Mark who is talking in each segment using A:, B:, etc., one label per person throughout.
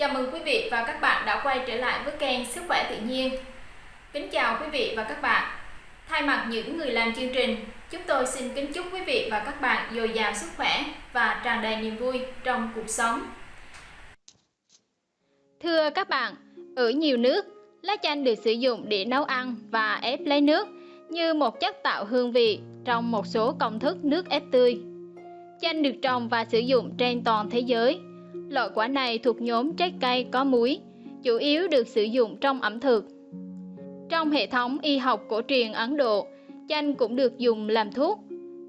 A: Chào mừng quý vị và các bạn đã quay trở lại với kênh Sức khỏe tự nhiên. Kính chào quý vị và các bạn. Thay mặt những người làm chương trình, chúng tôi xin kính chúc quý vị và các bạn dồi dào sức khỏe và tràn đầy niềm vui trong cuộc sống.
B: Thưa các bạn, ở nhiều nước, lá chanh được sử dụng để nấu ăn và ép lấy nước như một chất tạo hương vị trong một số công thức nước ép tươi. Chanh được trồng và sử dụng trên toàn thế giới. Loại quả này thuộc nhóm trái cây có muối, chủ yếu được sử dụng trong ẩm thực. Trong hệ thống y học cổ truyền Ấn Độ, chanh cũng được dùng làm thuốc.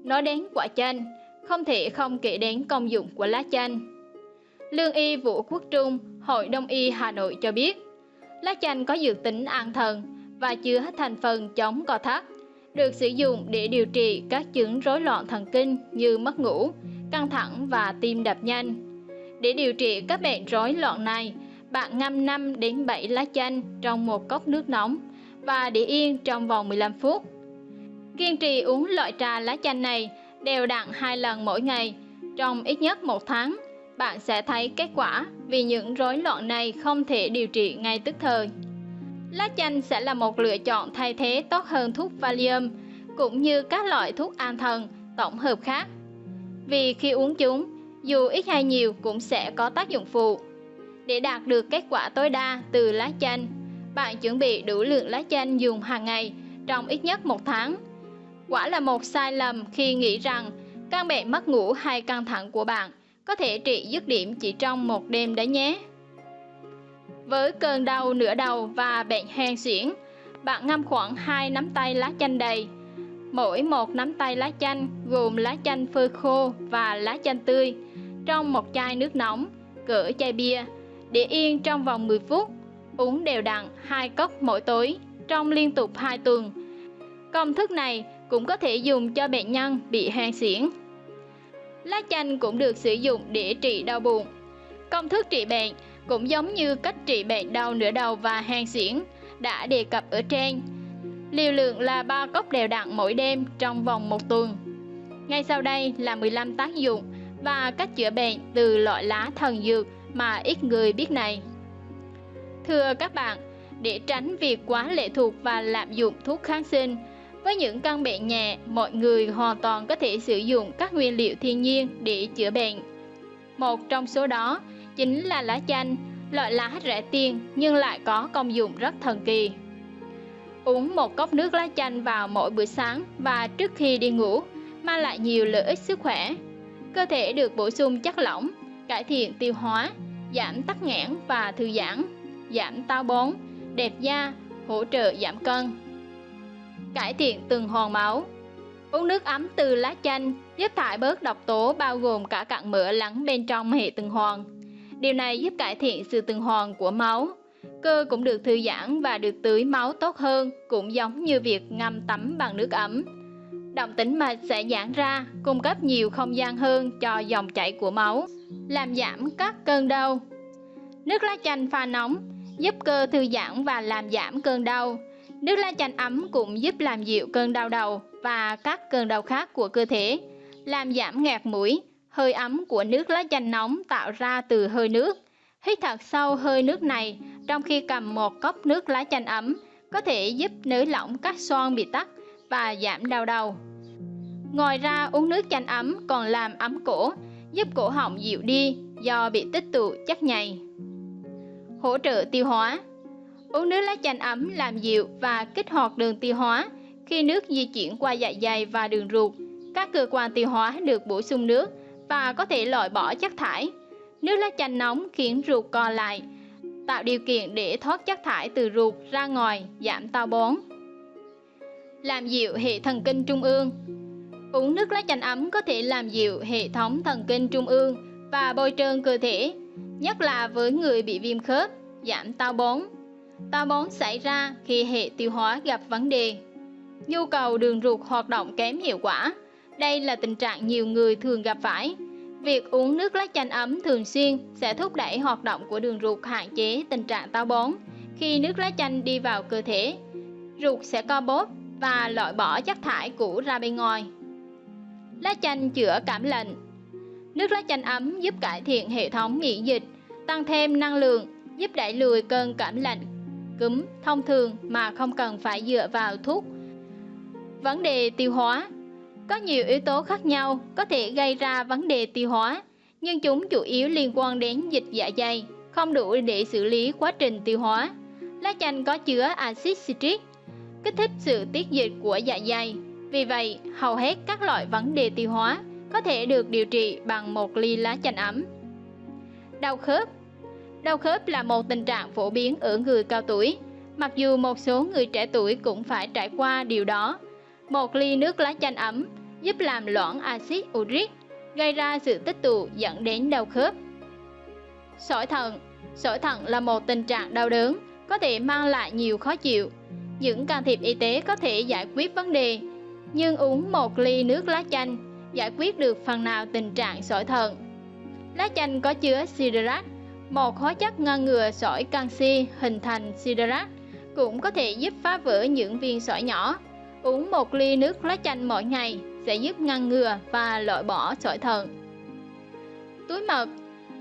B: Nói đến quả chanh, không thể không kể đến công dụng của lá chanh. Lương y Vũ Quốc Trung, Hội Đông y Hà Nội cho biết, lá chanh có dược tính an thần và chứa thành phần chống co thắt, được sử dụng để điều trị các chứng rối loạn thần kinh như mất ngủ, căng thẳng và tim đập nhanh. Để điều trị các bệnh rối loạn này, bạn ngâm 5 đến 7 lá chanh trong một cốc nước nóng và để yên trong vòng 15 phút. Kiên trì uống loại trà lá chanh này đều đặn hai lần mỗi ngày trong ít nhất một tháng, bạn sẽ thấy kết quả vì những rối loạn này không thể điều trị ngay tức thời. Lá chanh sẽ là một lựa chọn thay thế tốt hơn thuốc Valium cũng như các loại thuốc an thần tổng hợp khác. Vì khi uống chúng, dù ít hay nhiều cũng sẽ có tác dụng phụ. Để đạt được kết quả tối đa từ lá chanh, bạn chuẩn bị đủ lượng lá chanh dùng hàng ngày trong ít nhất một tháng. Quả là một sai lầm khi nghĩ rằng căn bệnh mất ngủ hay căng thẳng của bạn có thể trị dứt điểm chỉ trong một đêm đấy nhé. Với cơn đau nửa đầu và bệnh hen suyễn, bạn ngâm khoảng 2 nắm tay lá chanh đầy. Mỗi một nắm tay lá chanh gồm lá chanh phơi khô và lá chanh tươi trong một chai nước nóng, cỡ chai bia, để yên trong vòng 10 phút. Uống đều đặn 2 cốc mỗi tối trong liên tục 2 tuần. Công thức này cũng có thể dùng cho bệnh nhân bị hen suyễn. Lá chanh cũng được sử dụng để trị đau bụng. Công thức trị bệnh cũng giống như cách trị bệnh đau nửa đầu và hen suyễn đã đề cập ở trên. Liều lượng là 3 cốc đều đặn mỗi đêm trong vòng một tuần. Ngay sau đây là 15 tác dụng và cách chữa bệnh từ loại lá thần dược mà ít người biết này. Thưa các bạn, để tránh việc quá lệ thuộc và lạm dụng thuốc kháng sinh, với những căn bệnh nhẹ, mọi người hoàn toàn có thể sử dụng các nguyên liệu thiên nhiên để chữa bệnh. Một trong số đó chính là lá chanh, loại lá rẻ tiền nhưng lại có công dụng rất thần kỳ. Uống một cốc nước lá chanh vào mỗi buổi sáng và trước khi đi ngủ mang lại nhiều lợi ích sức khỏe. Cơ thể được bổ sung chất lỏng, cải thiện tiêu hóa, giảm tắc nghẽn và thư giãn, giảm táo bón, đẹp da, hỗ trợ giảm cân. Cải thiện tuần hoàn máu Uống nước ấm từ lá chanh giúp thải bớt độc tố bao gồm cả cặn mỡ lắng bên trong hệ tuần hoàn. Điều này giúp cải thiện sự tuần hoàn của máu. Cơ cũng được thư giãn và được tưới máu tốt hơn, cũng giống như việc ngâm tắm bằng nước ấm. Động tĩnh mạch sẽ giãn ra, cung cấp nhiều không gian hơn cho dòng chảy của máu, làm giảm các cơn đau. Nước lá chanh pha nóng giúp cơ thư giãn và làm giảm cơn đau. Nước lá chanh ấm cũng giúp làm dịu cơn đau đầu và các cơn đau khác của cơ thể, làm giảm ngạt mũi, hơi ấm của nước lá chanh nóng tạo ra từ hơi nước. Hít thật sâu hơi nước này trong khi cầm một cốc nước lá chanh ấm có thể giúp nới lỏng các xoang bị tắc và giảm đau đầu. Ngoài ra uống nước chanh ấm còn làm ấm cổ, giúp cổ họng dịu đi do bị tích tụ chất nhầy. Hỗ trợ tiêu hóa Uống nước lá chanh ấm làm dịu và kích hoạt đường tiêu hóa. Khi nước di chuyển qua dạ dày và đường ruột, các cơ quan tiêu hóa được bổ sung nước và có thể loại bỏ chất thải. Nước lá chanh nóng khiến ruột co lại, tạo điều kiện để thoát chất thải từ ruột ra ngoài, giảm táo bón. Làm dịu hệ thần kinh trung ương Uống nước lá chanh ấm có thể làm dịu hệ thống thần kinh trung ương và bôi trơn cơ thể, nhất là với người bị viêm khớp, giảm táo bón. Táo bón xảy ra khi hệ tiêu hóa gặp vấn đề. Nhu cầu đường ruột hoạt động kém hiệu quả. Đây là tình trạng nhiều người thường gặp phải. Việc uống nước lá chanh ấm thường xuyên sẽ thúc đẩy hoạt động của đường ruột hạn chế tình trạng táo bón. Khi nước lá chanh đi vào cơ thể, ruột sẽ co bóp và loại bỏ chất thải cũ ra bên ngoài. Lá chanh chữa cảm lạnh Nước lá chanh ấm giúp cải thiện hệ thống miễn dịch, tăng thêm năng lượng, giúp đẩy lùi cơn cảm lạnh, cúm thông thường mà không cần phải dựa vào thuốc. Vấn đề tiêu hóa Có nhiều yếu tố khác nhau có thể gây ra vấn đề tiêu hóa, nhưng chúng chủ yếu liên quan đến dịch dạ dày, không đủ để xử lý quá trình tiêu hóa. Lá chanh có chứa axit citric, kích thích sự tiết dịch của dạ dày. Vì vậy, hầu hết các loại vấn đề tiêu hóa có thể được điều trị bằng một ly lá chanh ấm. Đau khớp Đau khớp là một tình trạng phổ biến ở người cao tuổi, mặc dù một số người trẻ tuổi cũng phải trải qua điều đó. Một ly nước lá chanh ấm giúp làm loãng axit uric, gây ra sự tích tụ dẫn đến đau khớp. Sỏi thận Sỏi thận là một tình trạng đau đớn, có thể mang lại nhiều khó chịu. Những can thiệp y tế có thể giải quyết vấn đề, nhưng uống một ly nước lá chanh giải quyết được phần nào tình trạng sỏi thận. Lá chanh có chứa siderat, một hóa chất ngăn ngừa sỏi canxi hình thành siderat, cũng có thể giúp phá vỡ những viên sỏi nhỏ. Uống một ly nước lá chanh mỗi ngày sẽ giúp ngăn ngừa và loại bỏ sỏi thận. Túi mật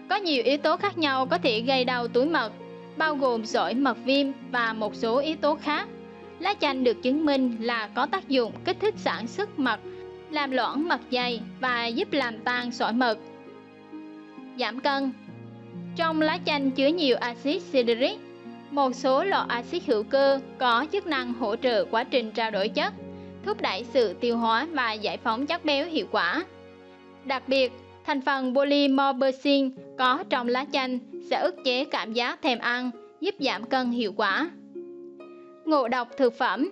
B: Có nhiều yếu tố khác nhau có thể gây đau túi mật, bao gồm sỏi mật viêm và một số yếu tố khác. Lá chanh được chứng minh là có tác dụng kích thích sản xuất mật, làm loãng mật dày và giúp làm tan sỏi mật. Giảm cân Trong lá chanh chứa nhiều axit citric, một số loại axit hữu cơ có chức năng hỗ trợ quá trình trao đổi chất, thúc đẩy sự tiêu hóa và giải phóng chất béo hiệu quả. Đặc biệt, thành phần polymorphin có trong lá chanh sẽ ức chế cảm giác thèm ăn, giúp giảm cân hiệu quả. Ngộ độc thực phẩm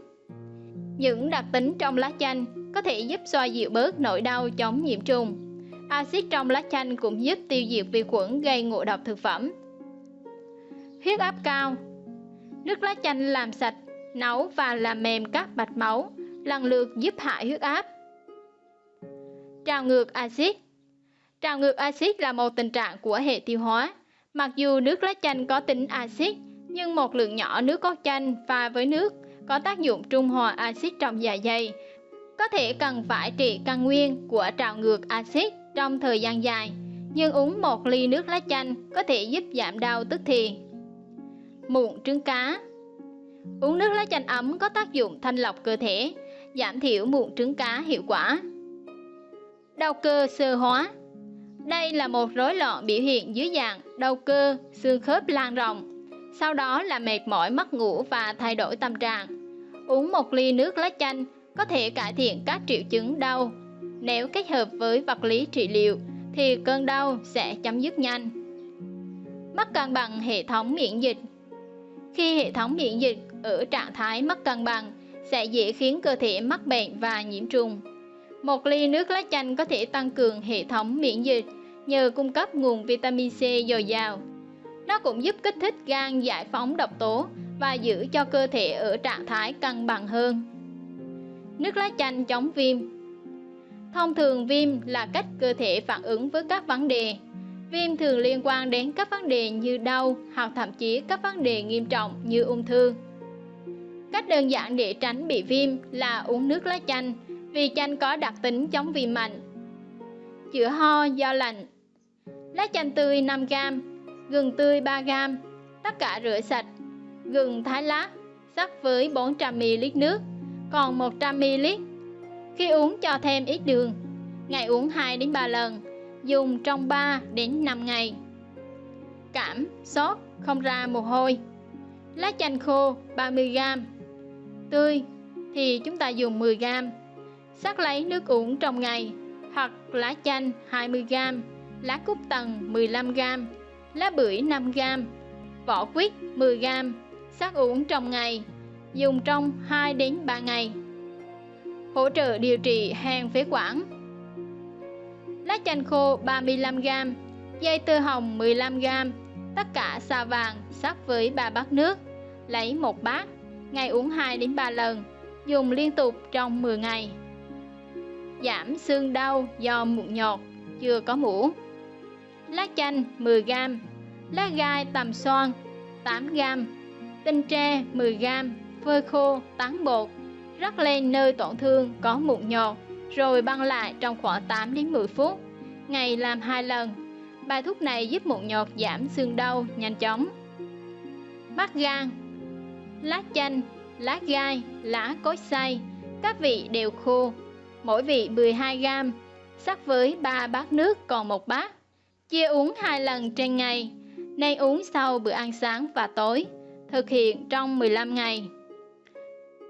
B: Những đặc tính trong lá chanh có thể giúp xoa dịu bớt nỗi đau chống nhiễm trùng. Axit trong lá chanh cũng giúp tiêu diệt vi khuẩn gây ngộ độc thực phẩm. Huyết áp cao Nước lá chanh làm sạch, nấu và làm mềm các mạch máu, lần lượt giúp hạ huyết áp. Trào ngược axit Trào ngược axit là một tình trạng của hệ tiêu hóa. Mặc dù nước lá chanh có tính axit, nhưng một lượng nhỏ nước cốt chanh pha với nước có tác dụng trung hòa axit trong dạ dày. Có thể cần phải trị căn nguyên của trào ngược axit trong thời gian dài, nhưng uống một ly nước lá chanh có thể giúp giảm đau tức thì. Mụn trứng cá Uống nước lá chanh ấm có tác dụng thanh lọc cơ thể, giảm thiểu mụn trứng cá hiệu quả. Đau cơ sơ hóa Đây là một rối loạn biểu hiện dưới dạng đau cơ, xương khớp lan rộng, sau đó là mệt mỏi, mất ngủ và thay đổi tâm trạng. Uống một ly nước lá chanh có thể cải thiện các triệu chứng đau. Nếu kết hợp với vật lý trị liệu thì cơn đau sẽ chấm dứt nhanh. Mất cân bằng hệ thống miễn dịch Khi hệ thống miễn dịch ở trạng thái mất cân bằng sẽ dễ khiến cơ thể mắc bệnh và nhiễm trùng. Một ly nước lá chanh có thể tăng cường hệ thống miễn dịch nhờ cung cấp nguồn vitamin C dồi dào nó cũng giúp kích thích gan giải phóng độc tố và giữ cho cơ thể ở trạng thái cân bằng hơn. Nước lá chanh chống viêm Thông thường viêm là cách cơ thể phản ứng với các vấn đề. Viêm thường liên quan đến các vấn đề như đau hoặc thậm chí các vấn đề nghiêm trọng như ung thư. Cách đơn giản để tránh bị viêm là uống nước lá chanh, vì chanh có đặc tính chống viêm mạnh. Chữa ho do lạnh Lá chanh tươi 5g gừng tươi 3g, tất cả rửa sạch, gừng thái lát, sắc với 400ml nước, còn 100ml. Khi uống cho thêm ít đường, ngày uống 2 đến 3 lần, dùng trong 3 đến 5 ngày. Cảm, sốt, không ra mồ hôi. Lá chanh khô 30g, tươi thì chúng ta dùng 10g. Sắc lấy nước uống trong ngày hoặc lá chanh 20g, lá cúc tần 15g lá bưởi 5g, vỏ quýt 10g, sắc uống trong ngày, dùng trong 2 đến 3 ngày. Hỗ trợ điều trị hen phế quản. Lá chanh khô 35g, dây tơ hồng 15g, tất cả xà vàng sắc với 3 bát nước, lấy một bát, ngày uống 2 đến 3 lần, dùng liên tục trong 10 ngày. Giảm xương đau do mụn nhọt, chưa có muỗng lá chanh 10g, lá gai tầm xoan 8g, tinh tre 10g, phơi khô, tán bột, rắc lên nơi tổn thương có mụn nhọt, rồi băng lại trong khoảng 8 đến 10 phút, ngày làm 2 lần. Bài thuốc này giúp mụn nhọt giảm xương đau nhanh chóng. Bắt gan Lá chanh, lá gai, lá cối xay, các vị đều khô, mỗi vị 12g, sắc với 3 bát nước còn một bát. Chia uống hai lần trên ngày, nên uống sau bữa ăn sáng và tối, thực hiện trong 15 ngày.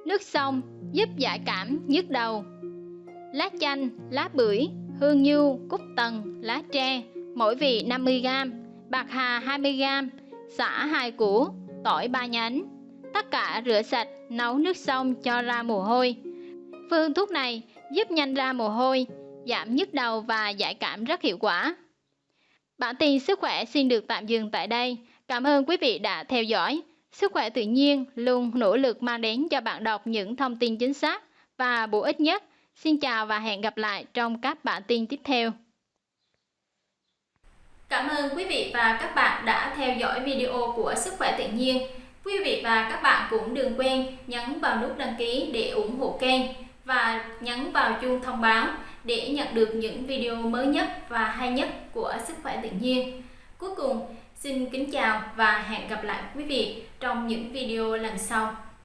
B: Nước sông giúp giải cảm nhức đầu. Lá chanh, lá bưởi, hương nhu, cúc tần, lá tre, mỗi vị 50g, bạc hà 20g, xả 2 củ, tỏi 3 nhánh. Tất cả rửa sạch, nấu nước sông cho ra mồ hôi. Phương thuốc này giúp nhanh ra mồ hôi, giảm nhức đầu và giải cảm rất hiệu quả. Bản tin sức khỏe xin được tạm dừng tại đây. Cảm ơn quý vị đã theo dõi. Sức khỏe tự nhiên luôn nỗ lực mang đến cho bạn đọc những thông tin chính xác và bổ ích nhất. Xin chào và hẹn gặp lại trong các bản tin tiếp theo.
A: Cảm ơn quý vị và các bạn đã theo dõi video của Sức khỏe tự nhiên. Quý vị và các bạn cũng đừng quên nhấn vào nút đăng ký để ủng hộ kênh và nhấn vào chuông thông báo để nhận được những video mới nhất và hay nhất của Sức khỏe tự nhiên. Cuối cùng, xin kính chào và hẹn gặp lại quý vị trong những video lần sau.